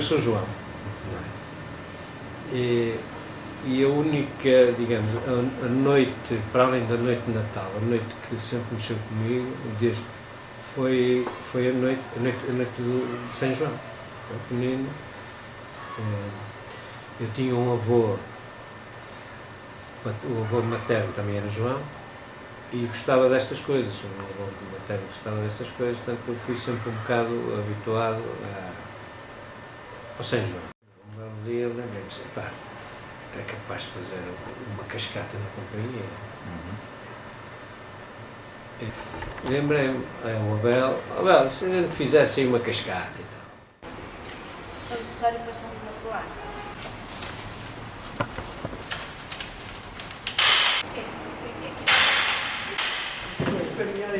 eu sou João. E, e a única, digamos, a, a, noite, para além da noite de Natal, a noite que sempre mexeu comigo, desde foi, foi a noite, a noite, a noite de São João. Eu pequenino, eh, eu tinha um avô, o avô materno também era João, e gostava destas coisas, o avô materno gostava destas coisas, portanto eu fui sempre um bocado habituado a, ao São João. Um belo dia eu lembrei-me assim, pá, é capaz de fazer uma cascata na companhia. Uhum. Lembrei-me, é o Abel, Abel, se a gente fizesse aí uma cascata e tal. É necessário passar uma placa.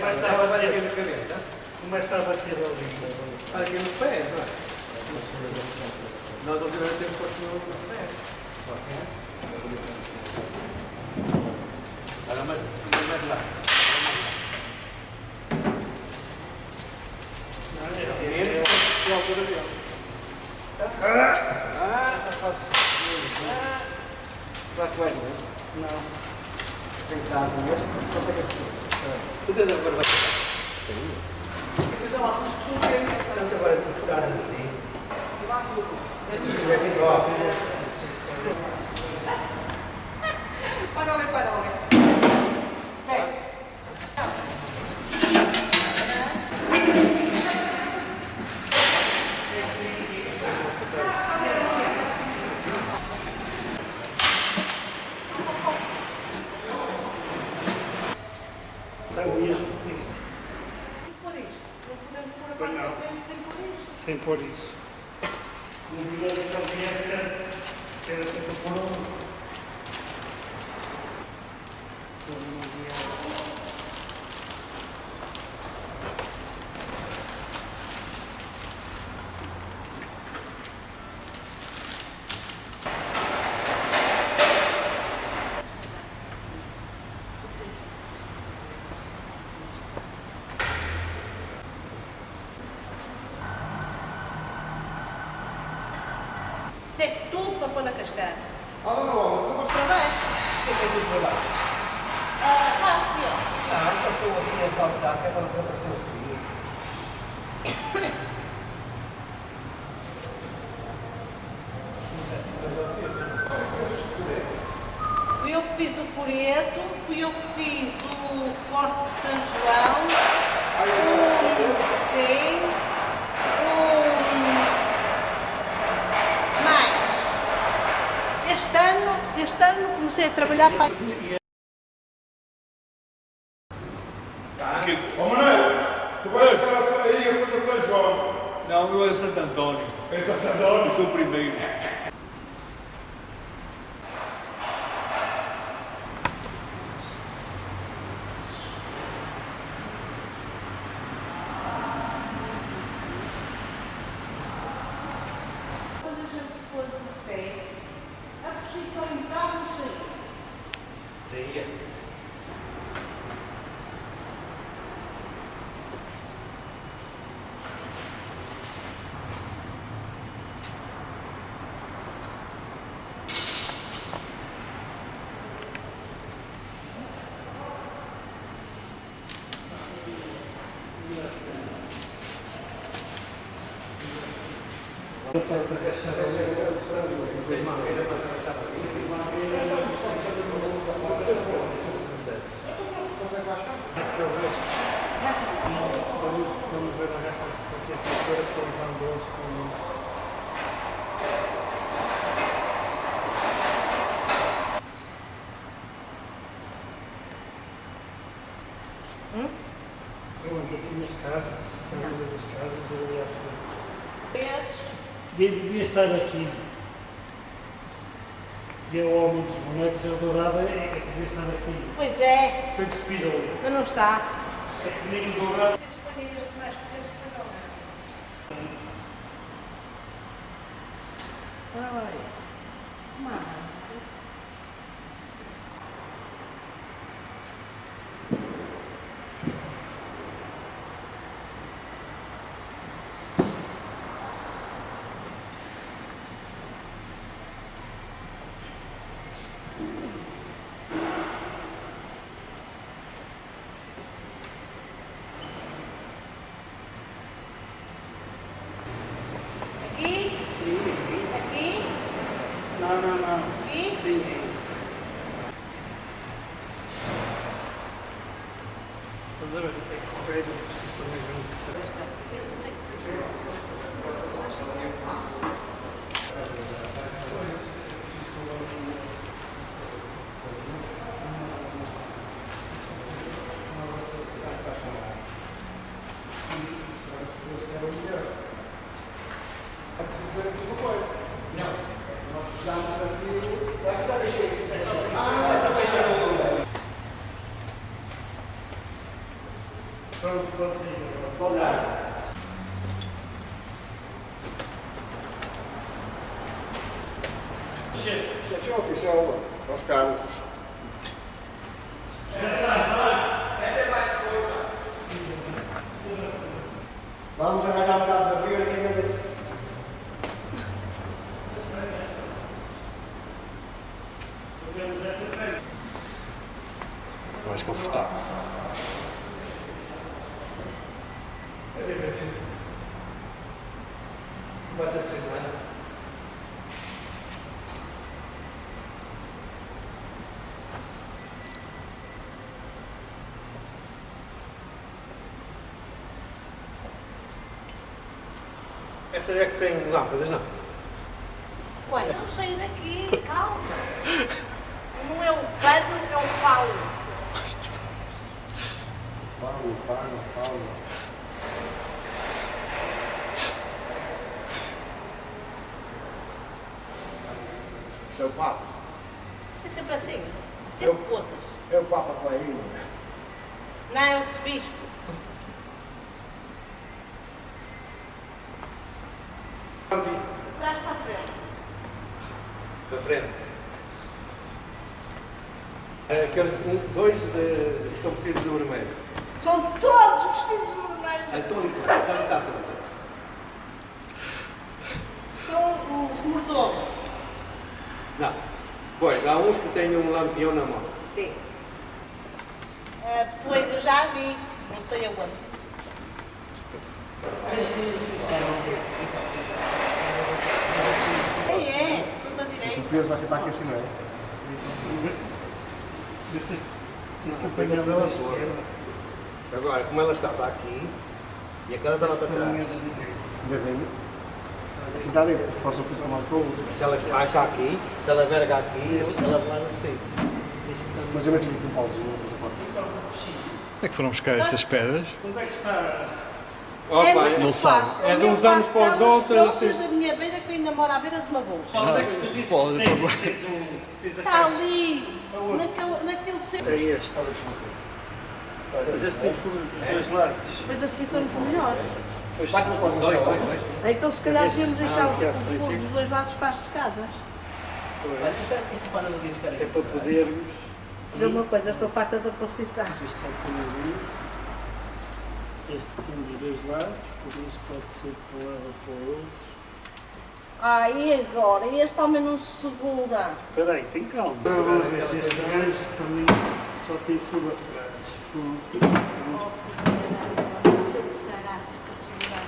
Começa a bater aqui na cabeça. Começa a bater ali. Aqui nos pés, não é? Nós ultimamente temos posto nos pés. Olha, mas mais lá. É a. Ah, vai, não é? Não. Tem que com este, só. Tu tens a barba. É tu é. Agora tu estás assim. Parole, parole. Vem. Sabe mesmo isto. Por isto. Não podemos pôr a Pois pôr isto. Sem pôr isso. O bigode que ele conhece era feito por uns. Se eu não me engano. Isso é tudo para pôr na cascata. Ah, não, não, não, você Está bem? O que é que é isso para lá? Ah, ah, aqui, ó. Não, só estou assim a calçar, que é para não desaparecer o frio. Fui eu que fiz o Coreto, fui eu que fiz o Forte de São João, o, sim, o, mais. Este ano, este ano comecei a trabalhar para... Ó Manuel, tu vais ficar aí a fazer São João. Não, eu é Santo António. Em Santo António. Eu sou o primeiro. Quando a gente fosse a sério, a procissão entrava no saía. Saía. Vamos ver a raça porque a cultura que eles andam com. Eu ando aqui nas casas, eu ando nas casas, à frente. Esses, Devia, estar aqui. E é o homem dos bonecos, a dourada, é é que devia estar aqui. Pois é, Foi despido mas não está. É que nem o dourado. Se escolher este mais pequeno, escolham Ora, olha. Mano. Sim. Estás a ver? É correio de processamento que será. Pronto, pode ser. Pode dar. Fechou, fechou. Aos carros. Vamos arranjar um bocado da rio aqui na vez. Mais confortável. Vai ser preciso, não é? Essa é que tem lâmpadas, não? Ué, não saí daqui, calma. Não é o pano, é o pau. Paulo, Paulo, Paulo. Isso é o Papa. Isto é sempre assim. Sempre poucas. É o Papa com a ilha. Não é o bispo. De trás para a frente. Da frente. É, Aqueles um, dois de, que estão vestidos de vermelho. São todos vestidos de vermelho. A túnica, onde está a túnica? São os mordomos. Não. Pois, há uns que lampião na mão. Sim. Ah, pois eu já vi, não sei aonde. É, é, sou da direita. peso vai ser para aqui acima, não é? Mas tens, tens que é apanhar para uma ela pôr. esquerda. Agora, como ela está para aqui e a cara está lá para trás. Ainda bem. Assim está bem, reforça o piso mal para o outro. Se ela baixa aqui, se ela verga aqui, se ela vai assim. Mas eu meto-lhe aqui um pauzinho, mas. Onde é que foram buscar essas pedras? Onde é que está? é não sabe. É de Eu uns anos para os outros, bolsas assim. da minha beira que eu ainda moro à beira de uma bolsa. Onde é que tu dizes pode, que tens, tens um... Está ali, naquele, naquele centro. É este. Mas esse tem furos dos dois lados. Pois assim são os melhores. Pois, Dois, dois, dois. Então se calhar devíamos deixar os, é os furos dos dois lados para as escadas. Isto para não ficar é para podermos... Dizer uma coisa, eu estou farta da profissão. Este só tem ali. Este tem dos dois lados, por isso pode ser para um lado ou para o outro. Ah, e agora? Este homem não se segura. Espera aí, tem calma. Este gajo também só tem furo atrás. Sempre caraças para segurar a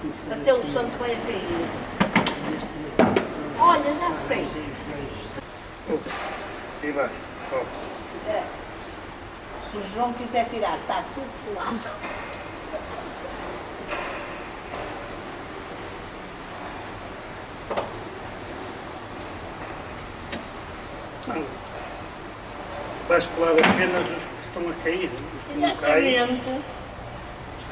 tem que ser Até o santo vai a cair. Olha, já sei. E vai. É. Se o João quiser tirar, está tudo colado. Não. Vais colar apenas os que estão a cair. Os que não caem,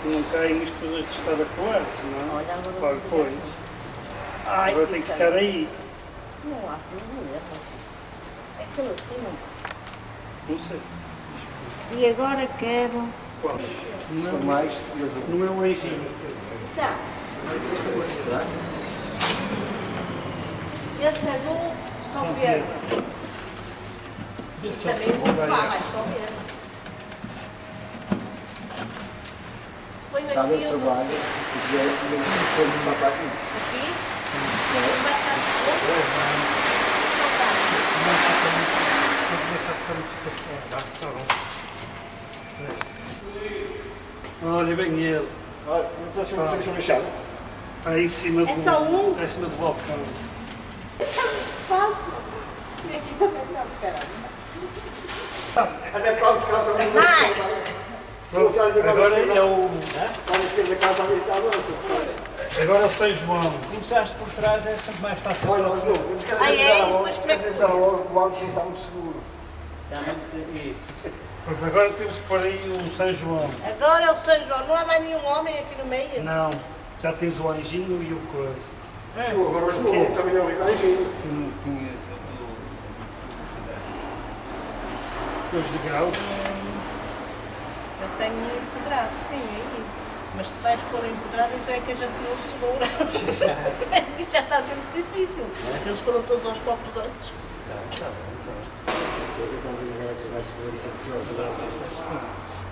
não caem, escusas de estar a colar, senão Olha, agora vou depois. Ai, Agora tem que fica- ficar aí. Não há problema. É aquilo assim. não- Não sei. E agora quero. Qual? Se for mais. Não é um anjinho. Tá. Esse é do São Pedro. É Também vou aí. mas São Pedro. Está a ver aqui o o trabalho. E tiver aqui, foi só para aqui. Olha, vem ele. Olha, não estou a ser um bichado. Está aí em cima do, É só um? está em cima do balcão. Quase. E aqui também não, caramba. Até pronto, se calhar são muito Mais. Pronto, agora é o, Está está agora é o São João. Começaste por trás é sempre mais fácil. Olha, mas não, se Ai, ai, calhar logo, mas se como é que- calhar logo, o antes está muito seguro. Pronto, agora temos que pôr aí o São João. Agora é o São João. Não há mais nenhum homem aqui no meio? Não, já tens o anjinho e o coisa. Chegou, agora chegou, também é o Ricardinho. Os de grau. Eu tenho um empedrado, sim, aí. Mas se vais pôr empedrado, então é que a gente não segura. Isto já está a ser muito difícil. Eles foram todos aos copos antes. Eu não vi agora que se vai segurar isso aqui, Jorge.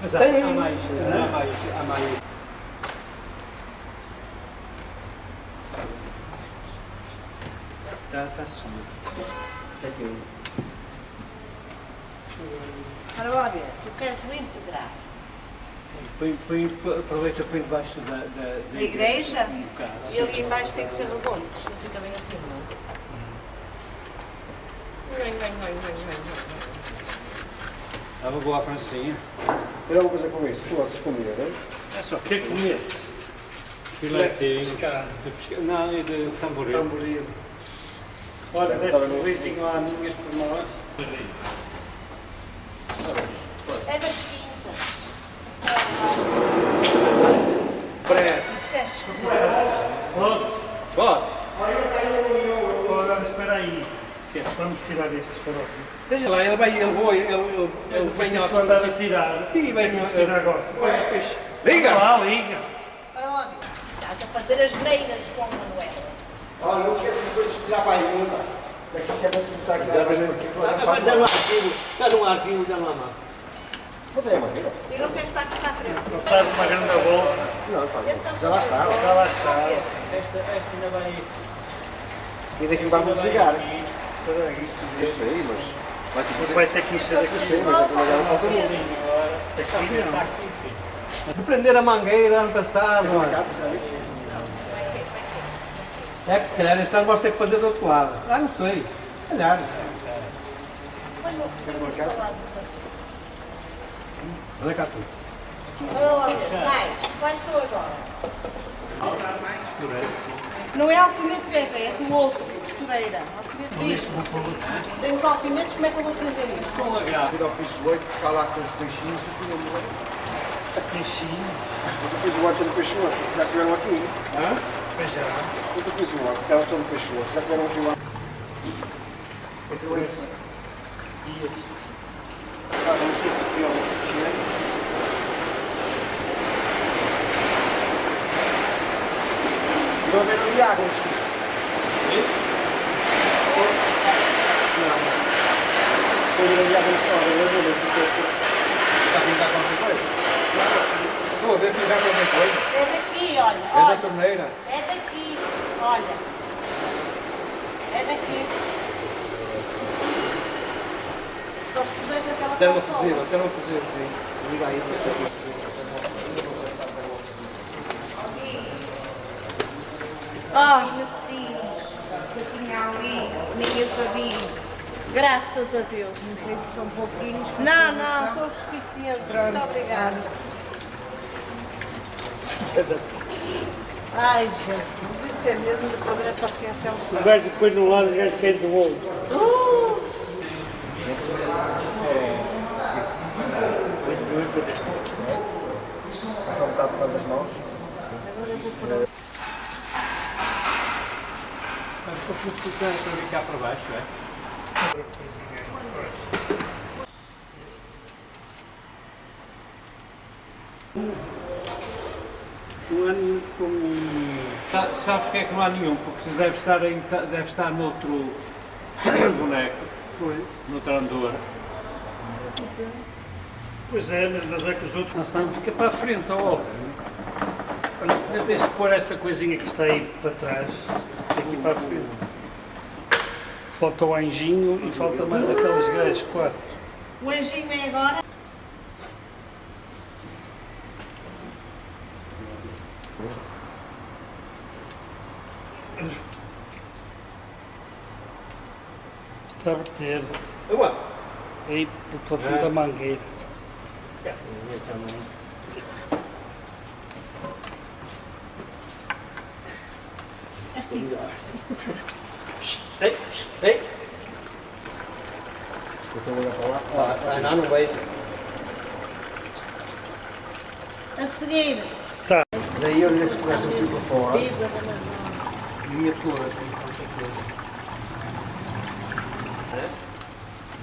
Mas há, há mais, há mais, há mais. Está, está sim. Isto aqui. Ora, lá ver, tu queres o empedrado. Põe, põe, aproveita põe debaixo da, da, da A igreja? Um bocado. E ali embaixo tem que ser redondo, isto não fica bem assim, não. Vem, vem, vem, vem, vem, vem. Há uma boa francinha. Era uma coisa com isso, se vocês comiam, não é? É só, o que é que comete? Filetinhos. De pesca... Não, é de tamboril. Tamboril. Olha, deste um beijinho lá, minhas por nós. É da quinta. Parece. Disseste que Podes? Podes. Agora espera aí. Vamos tirar estes faróis. Deixa lá, ele vai, ele vai, ele, ele, ele vem ao... Mandar a tirar. Ih, vem que tirar agora. Pois, pois. Liga! Liga! lá, liga. Lá ver. Estás a fazer as greiras, João Manuel. Olha, não esqueças depois de tirar para aí, não está? Daqui que é para começar aqui, já vais por aqui, agora Agora faz já não há arquivo, já não há arquivo, já não há a maneira. E não tens para aqui para a frente. Faz uma grande volta. Não, faz. É Já lá está. Já lá está. Esta, esta ainda vai. E daqui vamos desligar. Eu sei, mas... Vai ter que Vai ter que encher Eu aqui. sei, mas é que já não falta muito. Aqui não. De prender a mangueira ano passado, olha. Disse. É que se calhar este ano vamos ter que fazer do outro lado. Ah, não sei. Se calhar. Olha cá tu. Ora, lá ver. Mais. Quais são agora? Não é alfinete bebê, é do outro, costureira. Alfinete disto. Sem os alfinetes, como é que eu vou prender isto? Com H. Ir ao piso 8, buscar lá com os peixinhos e punham Peixinho. Mas o piso 8 são do peixe 8, já estiveram aqui. Pois já. Mas o piso 8, elas são do peixe 8, já estiveram aqui lá. Esse é o. E aqui. Ah, não sei se viram o chinês. Não haver ali água, os Isso? Não. Foi ali água no chão, eu não sei se é Está a pintar qualquer coisa? Estou a ver pintar qualquer coisa. É daqui, olha. É da torneira. É daqui, olha. É daqui. Só se puseres aquela Até não fazer, até não fazer. Desliga aí, depois que Ah, Eu tinha ali, ninguém sabia. graças a Deus. Não sei se são pouquinhos. Não, não, são suficientes. Muito obrigada. Ai, Jesus, isso é mesmo de perder a paciência ao O céu. gajo depois no lado, o gajo quer do outro. Uh, Passa um bocado para das mãos. Mas se funcionar para vir cá para baixo, é? Há nenhum como. Sa- Sabes que é que não há nenhum? Porque deve estar, em, deve estar noutro boneco, Foi. noutra andor. Pois é, mas- é que os outros. Nós estamos fica para a frente, ó. Olha, tens que pôr essa coisinha que está aí para trás, aqui para a frente. Falta o anjinho e falta mais aqueles gajos, quatro. O anjinho é agora? Está a verter. Aí, por causa da mangueira. Sim, eu também. Este Ei, ei. Eu estou a olhar para lá. Ah, não, não vejo. A seguir, Está. Daí eu dizer que se pudesse um fio para fora. da Madonna. Ia pôr aqui qualquer coisa.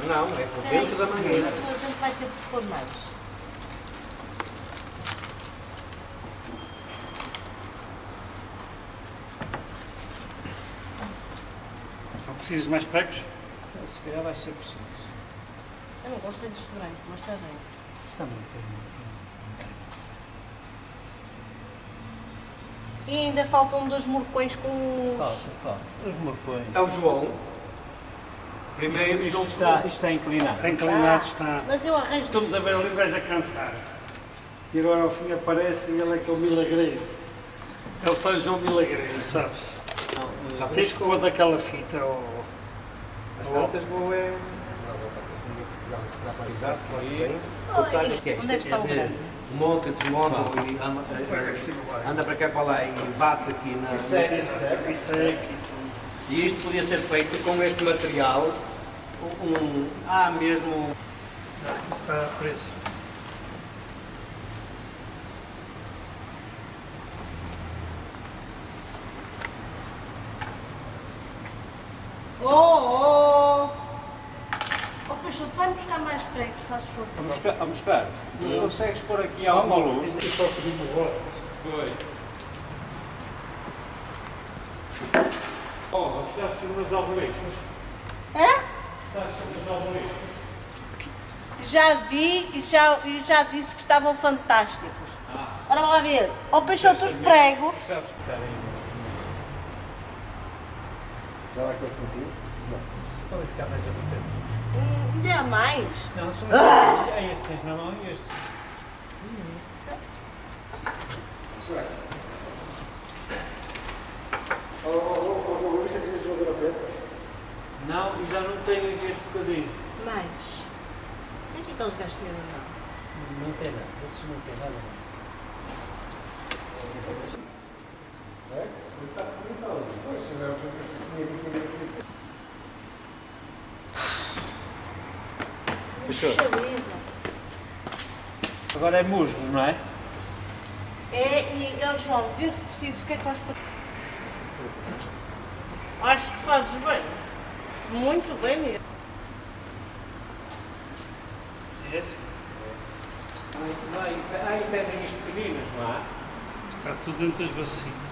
Não, é por dentro da mangueira. A gente vai ter que pôr mais. Não precisas de mais pregos? Se calhar vai ser preciso. Eu não gosto é deste branco, mas está bem. Isso também tem. E ainda faltam dois morcões com os... Falta, falta. Os morcões. É o João. Primeiro João Isto está, isto está inclinado. Está inclinado, está. Mas eu arranjo... Estamos a ver ali um gajo a cansar-se. E agora ao fim aparece e ele é que é o milagreiro. É o São João Milagreiro, sabes? Já Tens que pôr daquela fita ou. As tantas vou é... Exato, bem. Cortar aqui. onde é que está o grande? Monta, desmonta e anda, eh, anda para cá e para lá e bate aqui na... Isso é aqui. E isto podia ser feito com este material. Um, há mesmo... Aqui está preso. Oh, oh! Oh, buscar mais pregos, faz favor. A buscar? A buscar? Não consegues pôr aqui alguma luz? Isso só pedimos voto. Foi. Oh, gostaste umas almoeixas? É? Gostaste umas almoeixas? Já vi e já, e já disse que estavam fantásticos. Ora, vamos lá ver. Ó Peixoto, os pregos. Sabes que está aí? Já vai com o fio? Podem ficar mais apertadinhos. Ainda há mais. Não, são. É e ô, ô, João, você fez uma preta? Não, e já não tenho aqui este bocadinho. Mais. O que é que aqueles tinham na mão? Não tem nada. Esses não têm nada. É? Está então, pois, se der, eu tinha que entender que vida. Agora é musgos, não é? É, e ó, João, vê se decides o que é que vais pôr. Acho que fazes bem. Muito bem mesmo. É esse? Não, aí, aí pedem isto pequeninas, não há? Está tudo dentro das bacias.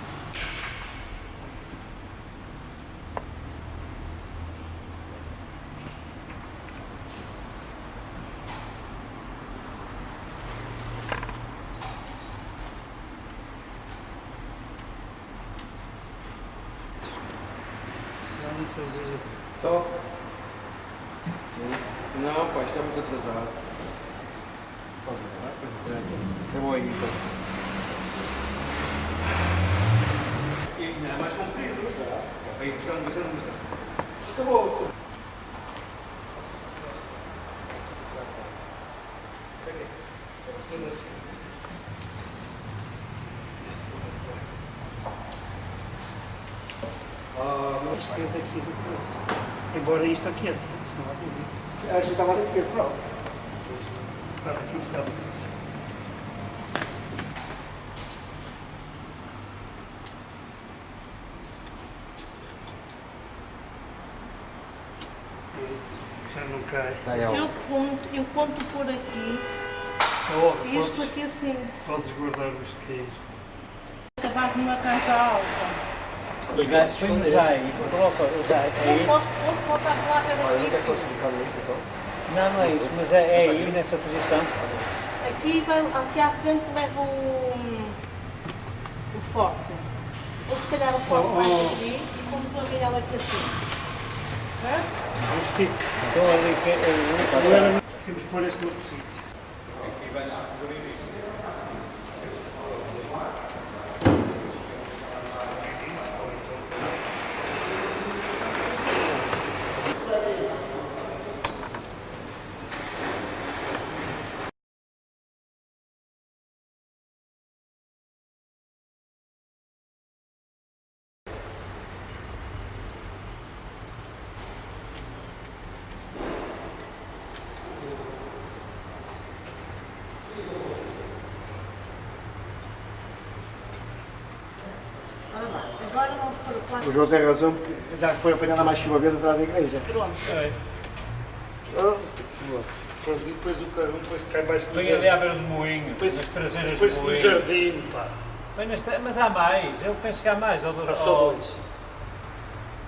Precisamos trazer. Estou? Sim. Não, pá, isto é muito atrasado. Pode ver, Eu vou aí, então. E ainda é mais comprido, sabe? Aí, gostando, gostando, gostando. Acabou. Ah, mas Esquerda aqui do coisa. Embora isto aqueça, isso não vai dizer. A gente estava a descer só. Estava aqui, estava aqui. Já não cai. Ó. Eu conto, eu conto por aqui. Oh, Isto podes, aqui assim. podes guardar os queijos. Acabar numa casa alta. Os gajos põem já coloca já Não aí. posso pôr, placa Olha, não quer daqui. classificar isso então? Não, não é isso, mas é, é aí nessa posição. Aqui, vai, aqui à frente leva o, o forte. Ou se calhar o forte mais aqui e pomos o aguilhão aqui assim. Hã? Vamos Então ali que é era- temos que pôr este no sítio. O João tem razão, porque já foi apanhada mais que uma vez atrás da igreja. Pronto. Depois, depois o carro depois cai baixo do Põe ali jardim. à beira do moinho, Depois- nas traseiras Depois do do moinho. jardim, pá. Põe nas tra- Mas há mais, eu penso que há mais. Ou, Há só dois.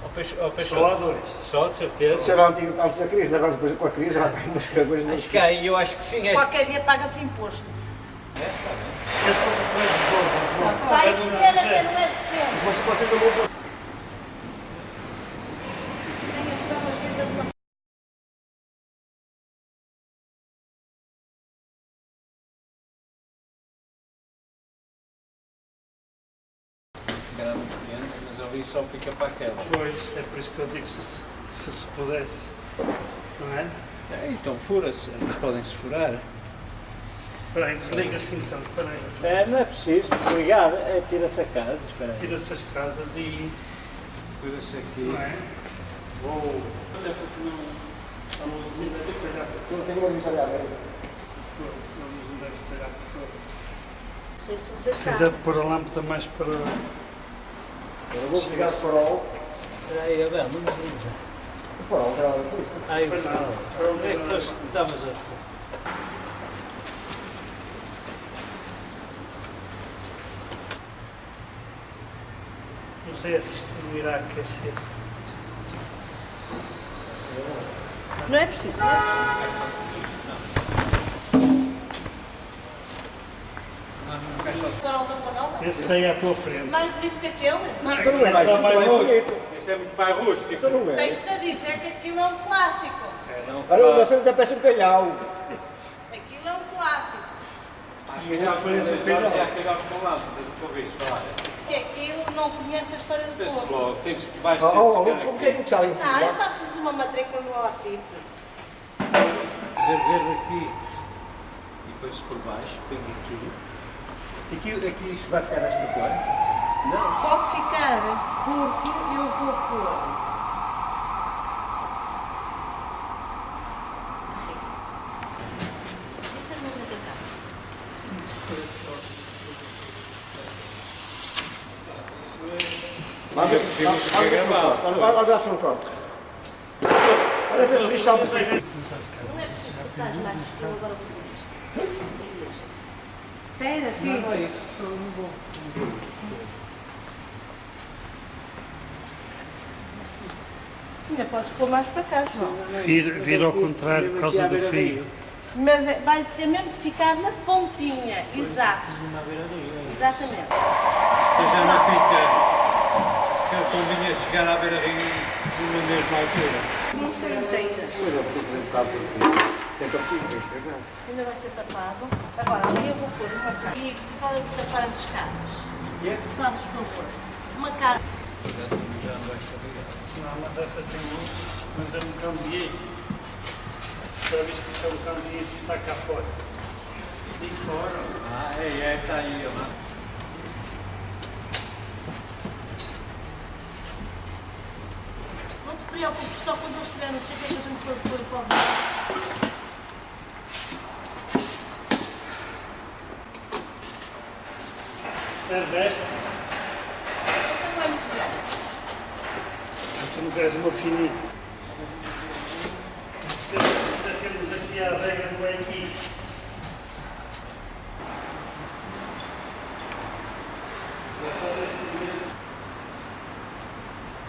ou peixe- ou peixe- Só há dois. Só, de certeza. Isso era antigo, antes da crise, agora depois com a crise já tem umas coisas não Acho que há, eu acho que sim. Acho Qualquer dia paga-se imposto. Depois de gordo, João. Sai de cena, que não é de cena. Vocês, vocês não vão ali só fica para aquela. Pois, é por isso que eu digo se se, se, se pudesse. Não é? É, então fura-se, eles podem-se furar. Espera aí, desliga-se então. Espera aí. É, não é preciso desligar, é tira-se a casa, espera aí. Tira-se as casas e. Tira-se aqui. Não é? Vou. Até porque não. A luz não deve espalhar por todo. Não tenho uma vista ali à beira. A luz não deve espalhar por todo. Não sei se vocês Se sabem. quiser pôr a lâmpada mais para. Eu vou pegar o farol. Espera aí, Abel, não me liga. O farol, nada com isso. Ai, o farol. farol Onde é que não- foste? Davas a... Não sei se isto não irá aquecer. Não é preciso, não é? Esse aí à tua frente. Mais bonito que aquele? Então não é mais, está mais mais rosto. bonito. Este é muito mais rústico. Então não é. Tenho-te a dizer que aquilo é um clássico. É, não. Olha, você até parece um calhau. Aquilo é um clássico. E já um Já calhau. aquele aos colados, tens uma vez falar. Que aquilo não conhece a história do Pensa povo. logo, tens, vais Oh, ter oh, que oh, como que é que está ali em Ah, eu faço-lhes uma matrícula no logotipo. fazer verde aqui e depois por baixo, põe aqui. Aqui, aqui isto vai ficar nesta cor? Não. Pode ficar, porque eu vou pôr. Deixa-me ver cá. Vamos ver se vamos corta. Olha, se não corta. Olha ver se o bicho salta. Não é preciso cortar mais, que eu agora vou pôr isto. E este. Espera, filho. Não é isso. Ainda podes pôr mais para cá, João. Vira, vira ao contrário por causa do fio. Mas é- vai ter mesmo que ficar na pontinha. Exato. Exatamente. Mas já não fica. Que eu convinha chegar à beira-rio na mesma altura. Não está inteira. Pois é, porque eu bocado assim, sem estragar. Ainda vai ser tapado. Agora, ali eu vou pôr uma casa. E é que tapar as escadas? Se fazes favor. Uma casa. Não, mas essa tem luz, mas eu não cambiei. Vez que isso é um cambiei, isto está cá fora. E fora. Ah, é, é, está aí, ó. Não te preocupes, só quando eles estiverem no sítio é que a gente for pôr o É desta, Essa não é muito grande. tu não queres uma fininha. Temos- Temos aqui a regra do aqui.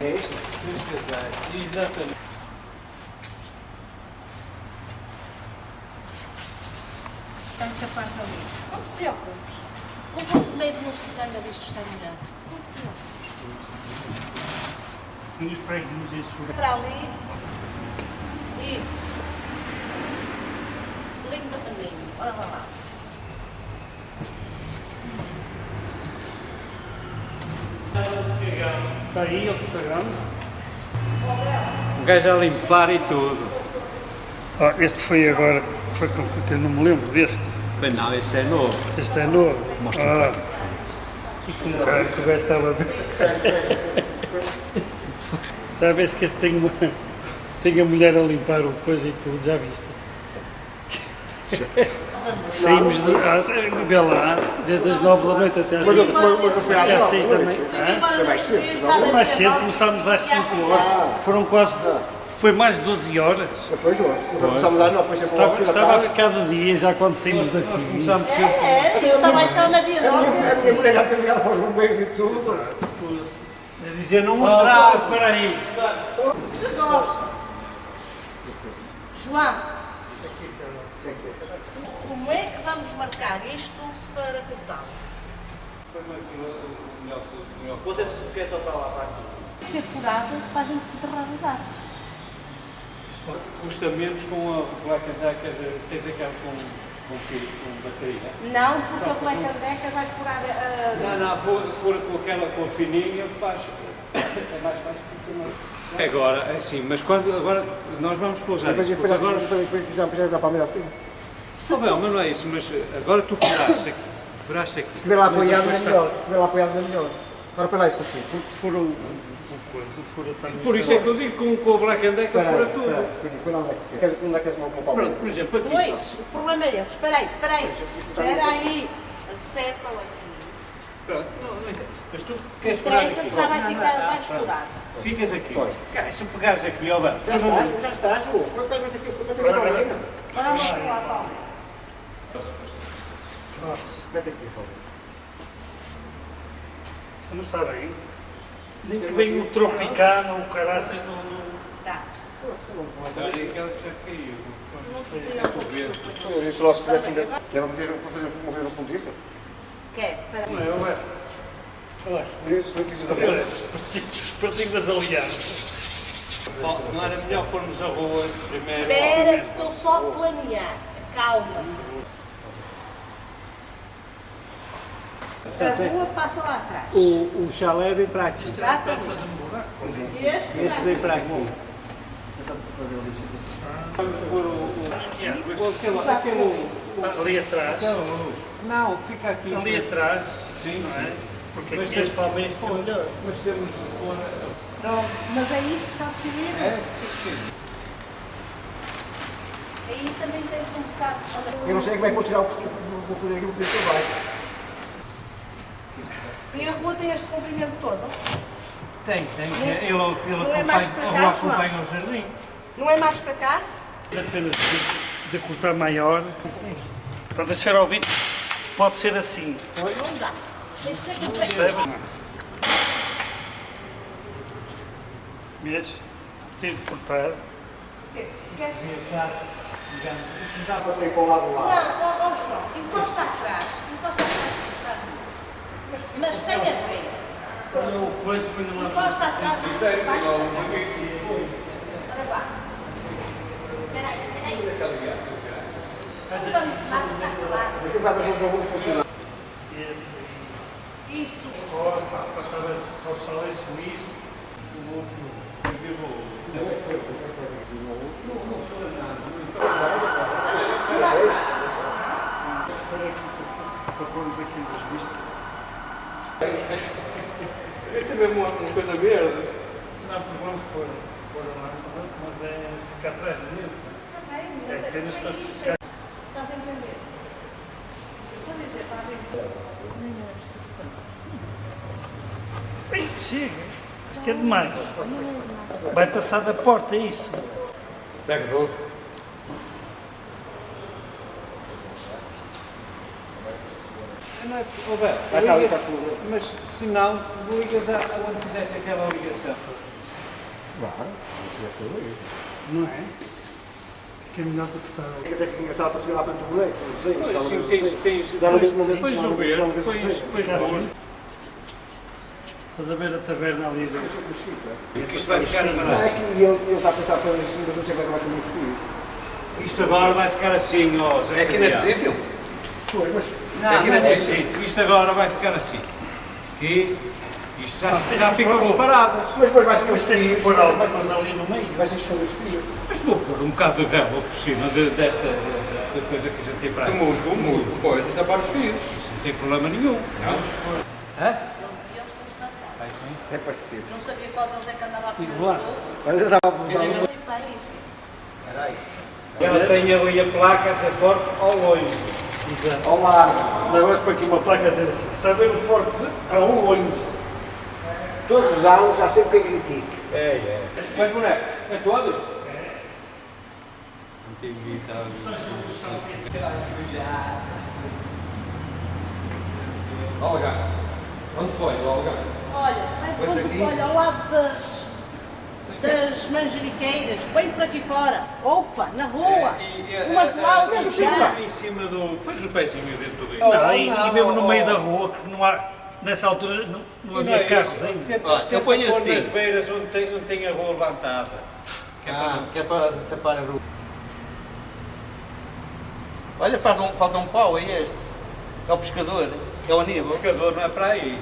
É isto? Três casais. Exatamente. Está muito parte ali. Não te preocupes. Não vou se ainda disto está melhor. E os prédios sul. Para ali. Isso. Lindo menino. Olha lá. Está aí, eu pegamos. Um gajo a limpar e tudo. Ah, este foi agora, foi com que eu não me lembro deste. Mas não, esse é novo. Este é novo. Mostra ah. Como cara que o gajo estava a ver. Já a ver se que este tem, uma, tem a mulher a limpar o coisa e tudo, já viste? Saímos de, ah, vê lá, desde as 9 da noite até às, Mas eu- mas- mas eu fui às até às nove 6 da manhã. Hã? Foi mais cedo? Foi mais cedo, começámos às 5 horas. Foram quase. Foi mais de 12 horas. Foi João. Começámos às 9, foi sempre ao Estava, fim da estava a ficar de dia já quando saímos daqui. É, é, eu estava então na Via A minha, a minha Norte. mulher já tem ligado para os bombeiros e tudo. A dizer não Ah, atrás. espera aí. João, como é que vamos marcar isto para cortá-lo? Você se esquece para lá, para aqui. Tem que ser furado para a gente poder realizar. Custa menos com a placa daca de. Tens aquela com, com, quê? com bateria. Não, porque a Black Decker vai furar a... Não, não, for, for com aquela com fininha, faz. É mais fácil porque não. Agora, é assim, mas quando. Agora nós vamos pousar. Isto, depois, agora. depois, depois, já, já dá para mirar assim. Está bem, mas não é isso, mas agora tu furaste aqui. Furaste aqui. Se estiver lá apoiado, Mas é melhor. Se estiver lá apoiado, é melhor. Agora, para lá, isto assim. Porque fura o, o coisa, fura também. Por isso é que eu digo com, com o Black and Decker fura tudo. espera aí. Espera onde é que queres? Onde é que queres uma palma? Pronto, por exemplo, aqui. Pois, o problema é esse. Espera aí, espera aí. Espera aí. Acerta-o aqui. Pronto, não, não entendo. Mas tu queres furar Interessa aqui. que já vai ficar mais furado. Ficas aqui. Pois. Cara, se pegares aqui, ó, bem, Já estás, já estás, João. Quanto é que aqui aqui a palminha? Agora vamos Paulo. Mete aqui, Paulo. Você não está bem? Nem que venha o tropicano, o caraças do. do- Tá. Olha, aquela que já caiu. Não. Eu disse logo se tivesse ainda. Que era meter para fazer morrer no fundo disso. Quer? Espera Não é, ué. Olha, os partidos das alianças. Ó, Não era melhor pormos a rua primeiro? Espera, que estou só a planear. Calma. A rua passa lá atrás. O, o chalé vem para aqui. Exatamente. Este Este vem para aqui. Vamos pôr o. o, o aquele, aquele, Ali atrás. Não, fica aqui. Ali atrás. Sim, Não é? sim. Porque Mas aqui tem- as palmeiras ficam melhor. Mas temos de pôr. Não, mas é isso que está decidido. É, sim. Aí também tens um bocado. Eu não sei como é que vou tirar o que vou fazer aqui porque isso vai. E a rua tem este comprimento todo. Tem, tem. Ele, ele, Não é mais para acompanha, cá, ele acompanha o jardim. Não é mais para cá? Apenas de, de cortar maior. Portanto, a esfera ao vidro pode ser assim. Não dá. Tem que ser. Percebe? Vês? Tive de cortar. Queres? Já passei para o lado Não, lá. ó, ó, João, encosta atrás. Encosta atrás. Mas, sem a veia. Olha o coisa, põe lá. Encosta atrás. Sincero, Ora vá. Espera aí, espera aí. Assim. Vamos lá, está claro. Daqui a bocado não vão funcionar. Esse. Isso. Costa, para o chalé suíço. O outro. Espera aqui para- para pormos aqui os vistos. Isso é mesmo uma, uma coisa verde. Não, porque vamos pôr, pôr lá, mas é ficar atrás dele. Está bem, É mas é apenas para é se isso. ficar. Estás a entender? Estou a dizer, está a ver? Nem era preciso tanto. Ei, chega. Acho que é demais. Vai passar da porta, é isso. Pega, não. Não é, oh, bem, ligas- mas se não, ligas a, onde fizesse aquela ligação. Não é? Que é melhor do que está ali. É que até fica engraçado para subir lá para do boneco. Não sei, Pois, sim, tens, não sei. tens, Se dá vez não sei. depois o ver, não depois, pôr. assim. Estás a ver a taberna ali dentro. Porque isto vai ficar Não, é amarrado. que ele está a pensar para as cinco não é que vai comer os filhos. Isto agora vai ficar assim, ó. É aqui neste sítio? Pois, mas Não, aqui não é sítio. Isto agora vai ficar assim. Aqui. Isto já, tens já ficam pôr o- separadas. mas depois vai ser os filhos. pôr ali no meio. Vai ser os filhos. Mas vou pôr um bocado de relva por cima de- desta de, de coisa que a gente tem para De aqui. musgo, musgo. Pois, de tapar os fios. Isso não tem problema nenhum. Vamos pôr. Hã? Não. É parecido. Não sabia qual deles é que andava a comer Igual. Mas já estava a. Espera aí. Ela tem ali a placa a ser forte ao longe. Exato. Ao largo. Agora para aqui uma placa a dizer assim, está a ver o forte a um olho. Todos os anos há sempre quem critique. É, é. Mais bonecos? É todo? Algar. Onde foi o Algar? Olha, vai quando- aqui. olha, ao lado das, das manjeriqueiras, bem por aqui fora. Opa, na rua. Umas laudas já. em cima do. Pões o pezinho dentro do. Não, e, e mesmo no meio da rua, que não há, nessa altura não, não havia carros ainda. Tenta, Olha, eu ponho pôr assim. nas beiras onde tem, onde tem a rua levantada. Que é para Ah, não- que é para separar a rua. Olha, faz um, falta um pau, é este. É o pescador, é o O Aníbal. pescador não é para aí.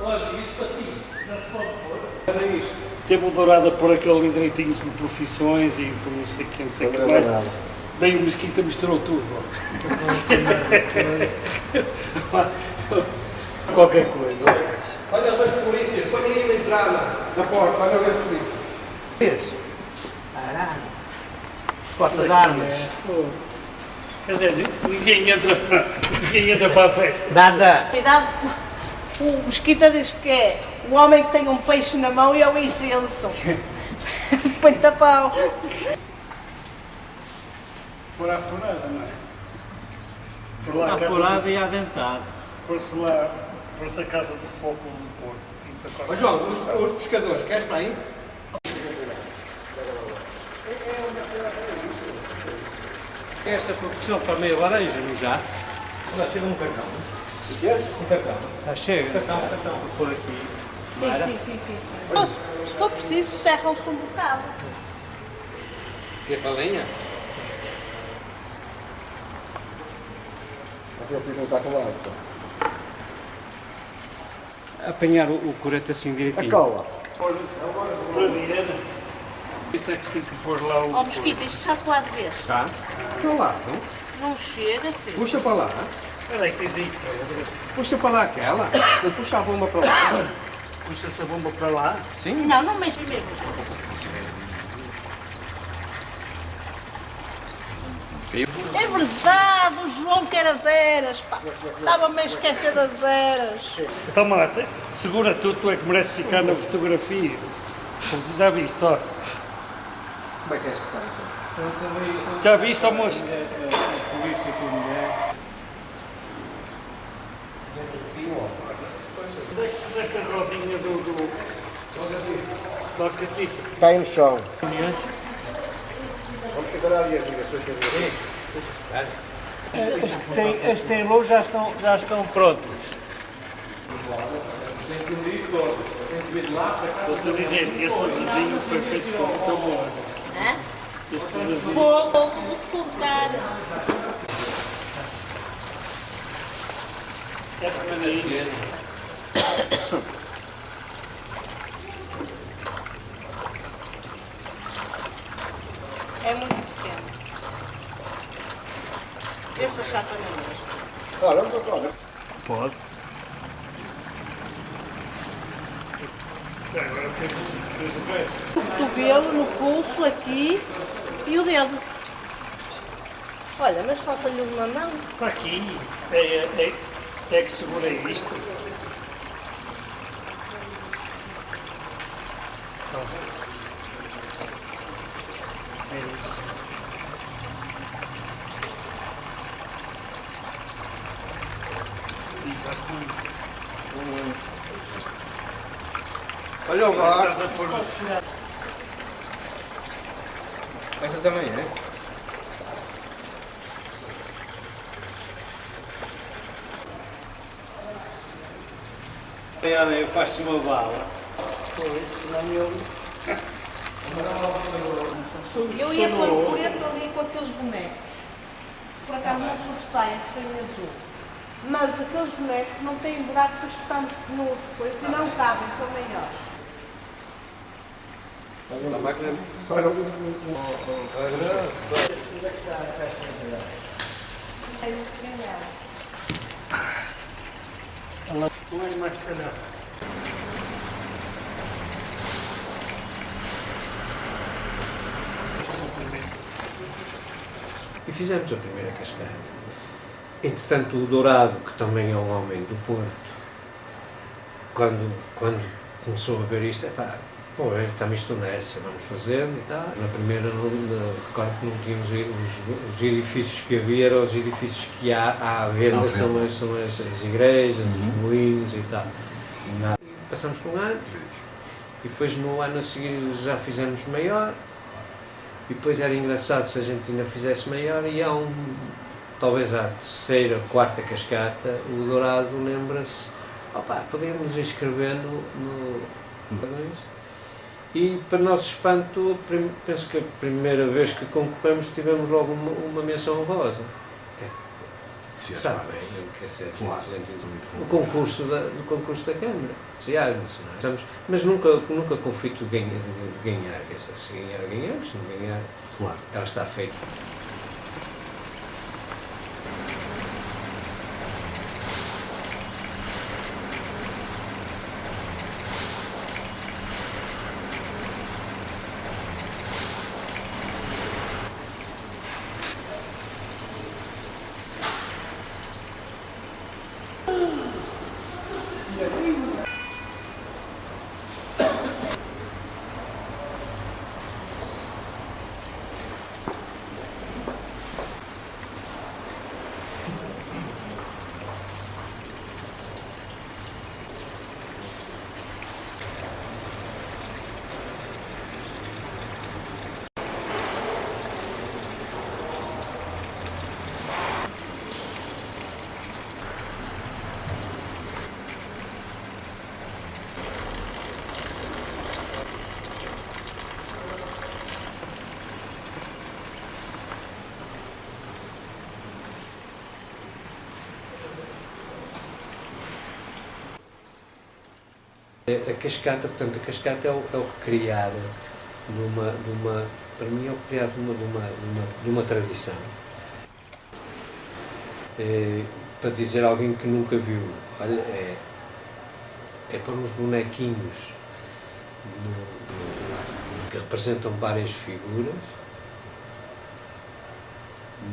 Olha, isso para ti, já se pode pôr. Era isto. Teve dourada por aquele ali direitinho por profissões e por não sei quem, não sei o que mais. Bem, o Mesquita misturou tudo. Qualquer coisa. Olha, dois polícias, põe ninguém na entrada da porta, olha os polícias. Vês? Porta de armas. Quer dizer, ninguém entra, ninguém entra para a festa. Nada. Cuidado, o Mesquita diz que é o homem que tem um peixe na mão e é o incenso. Põe-te a pau. Por a furada, não é? Por lá, a furado do- e adentado. Por-se lá, por-se a casa do foco do Porto. Ó qualquer João, os, os pescadores, queres para aí? Esta proporção para meia laranja, não já? Já chega um cartão. Já chega. Por aqui. Sim, sim, sim, sim. se for preciso, serram-se um bocado. Que é para a lenha? Aquele filho não está colado. Apanhar o, o corete assim A direitinho. cola. Para direita. Isso é que se tem que pôr lá o. Ó, Mesquita, isto já colado de vez. Tá. Está lá, não? Não chega, filho. Puxa para lá. Espera aí, que tens aí. Puxa para lá aquela. Puxa a bomba para lá. Puxa-se a bomba para lá. Sim. Não, não mexe mesmo. É verdade, o João quer as eras, pá. Estava-me a esquecer das eras. Então, Marta, segura tu, tu é que merece ficar na fotografia. Como tu já viste, só. Como é que é espetar então? Já viste a mosca? Polícia com mulher. Esta rodinha do. do catifa. Está aí no chão. Vamos tentar ali as ligações que as tem luz já estão, já estão prontas. Estou a dizer, esse dedinho foi feito com muito amor. Este dedinho. Vou, vou-te contar. É pequenininho. É muito pequeno. Essa chapa não mexe. Olha, onde eu olha. Pode. Agora tens o- cotovelo no pulso aqui e o dedo. Olha, mas falta-lhe uma mão. Está aqui. É, é, é, é que segura isto. É isso. Exatamente. Olha o bar. Estás a pôr no Esta também é. Olha, faz-te uma bala. senão eu. Eu ia pôr o coreto ali com aqueles bonecos. Por acaso não sobressaem, que têm azul. Mas aqueles bonecos não têm buraco para espetarmos nos coisas e não cabem, são maiores. Essa máquina para o... Onde é que está a caixa material? Tenho que ganhar. Não é mais. E fizemos a primeira cascada. Entretanto, o Dourado, que também é um homem do Porto, quando, quando começou a ver isto, é pá, pô, estamos isto nessa, vamos fazendo e tal. Na primeira, no, recordo que não tínhamos os, os, edifícios que havia, eram os edifícios que há, há à venda, que são, as, são as, as igrejas, os moinhos e tal. Nada. Passamos por um ano, e depois no ano a seguir já fizemos maior, e depois era engraçado se a gente ainda fizesse maior, e há um, talvez a terceira, quarta cascata, o Dourado lembra-se, opá, podemos inscrever no, no e para nosso espanto, penso que a primeira vez que concorremos tivemos logo uma, uma menção honrosa. Sim, Sabe claro. o concurso da, do concurso da Câmara. Se há, estamos- mas nunca, nunca conflito de ganhar, de, ganhar. Se ganhar, ganhamos, se não ganhar, Claro. ela está feita. A cascata, portanto, a cascata é o, é o criar numa, numa, para mim é o criar numa, numa, numa, tradição. É, para dizer a alguém que nunca viu, olha, é, é pôr uns bonequinhos no- no- que representam várias figuras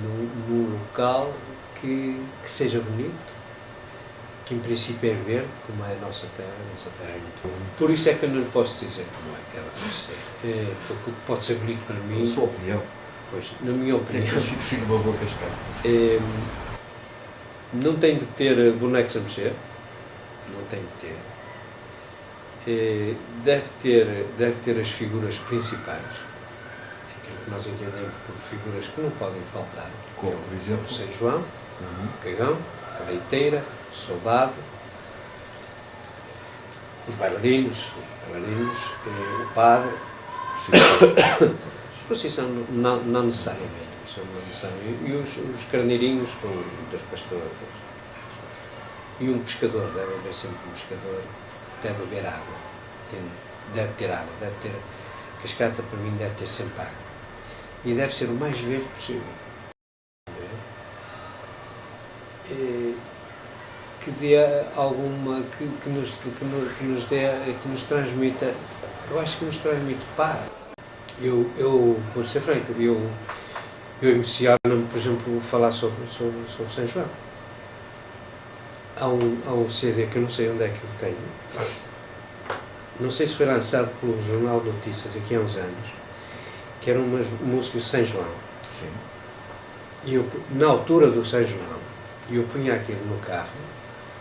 num local que, que seja bonito, que em princípio é verde, como é a nossa terra, a nossa terra é muito bonita. Por isso é que eu não lhe posso dizer como é que ela deve ser. É, porque o que pode ser bonito para Na mim, sua opinião, pois, na minha que é opinião, que se define uma boa cascata? é, não tem de ter bonecos a mexer, não tem de ter. É, deve ter, deve ter as figuras principais, aquilo que nós entendemos por figuras que não podem faltar. Como, que por exemplo? São João, Uhum. o Cagão, a leiteira, soldado, os bailarinos, os bailarinos eh, o padre, procissão não, não necessariamente, procissão não necessariamente, e os, os carneirinhos com dos pastores. E um pescador, deve haver sempre um pescador, deve haver água, entende? deve ter água, deve ter, cascata para mim deve ter sempre água. E deve ser o mais verde possível. Eh, que dê alguma, que, que, nos, que, nos, que nos dê, que nos transmita, eu acho que nos transmite paz. Eu, eu vou ser franco, eu, eu emociono-me, por exemplo, falar sobre, sobre, sobre São João. Há um, há um CD que eu não sei onde é que eu tenho, não sei se foi lançado pelo Jornal de Notícias aqui há uns anos, que eram umas músicas de São João. Sim. E eu, na altura do São João, eu punha aquilo no carro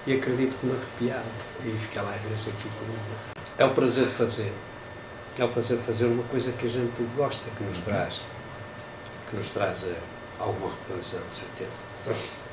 e acredito que me arrepiava. E ficava às vezes aqui com... É o prazer de fazer. É o prazer de fazer uma coisa que a gente gosta, que nos traz, que nos traz eh, alguma recordação, de certeza.